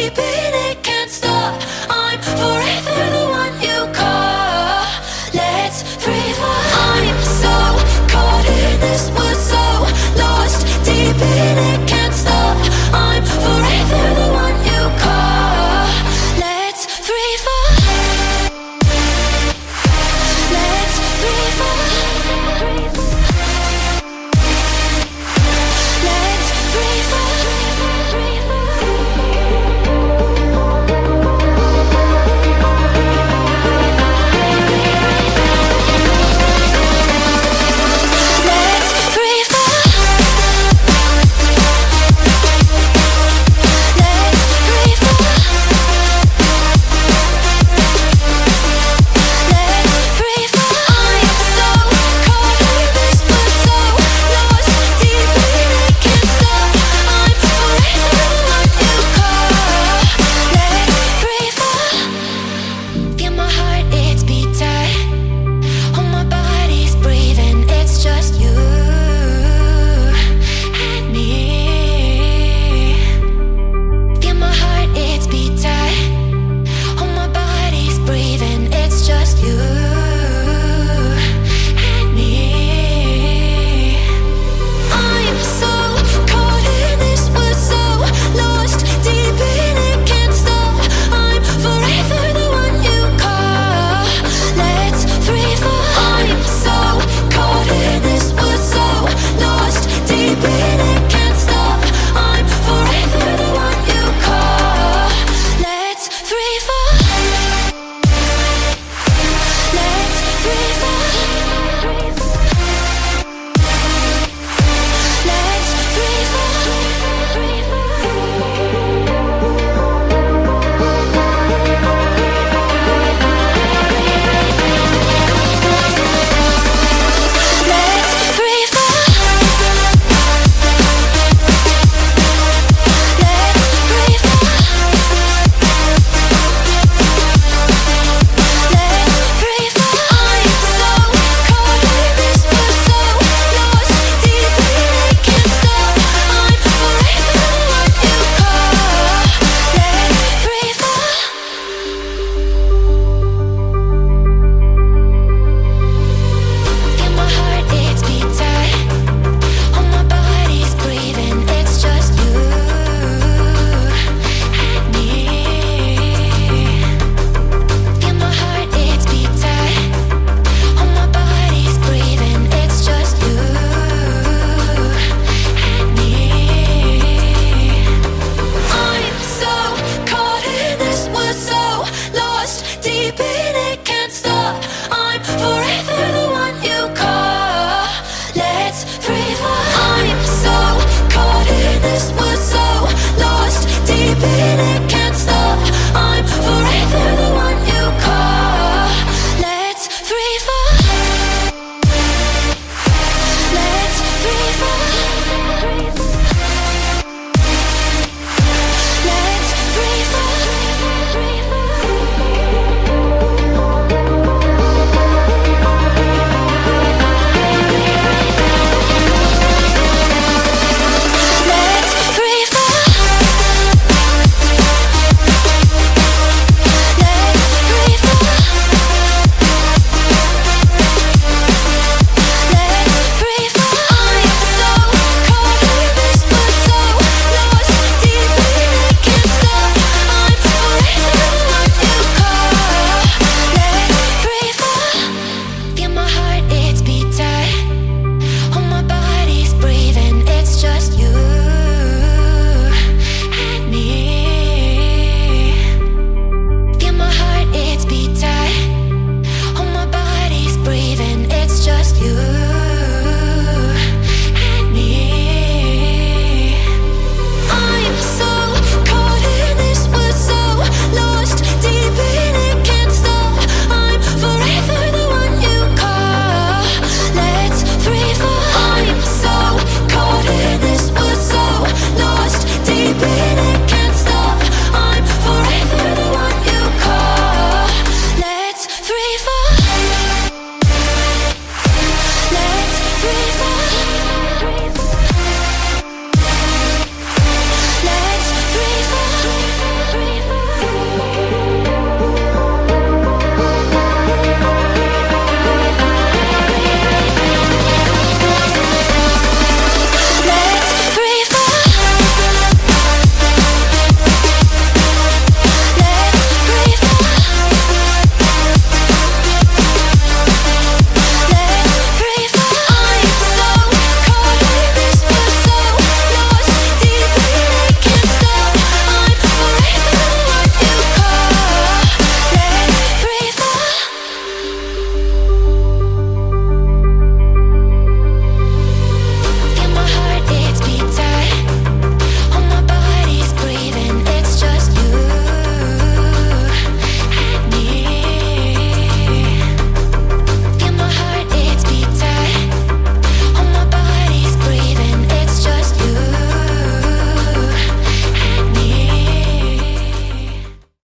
keeping it